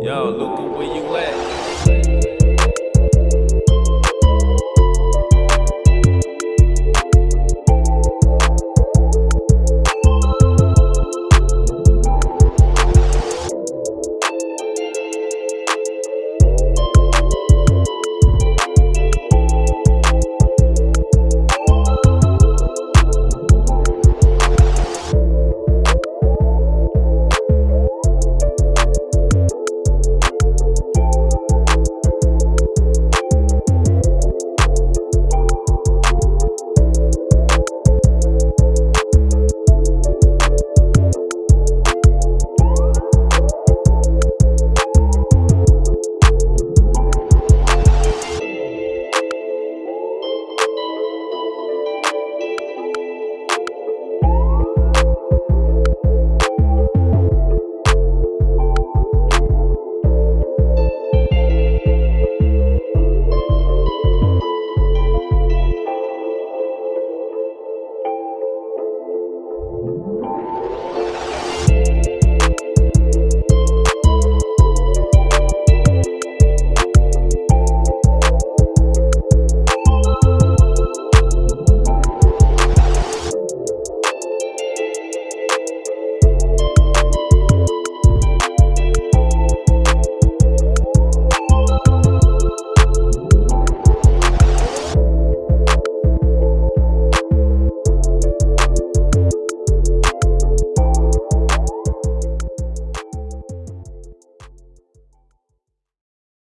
Yo, Luca, where you at?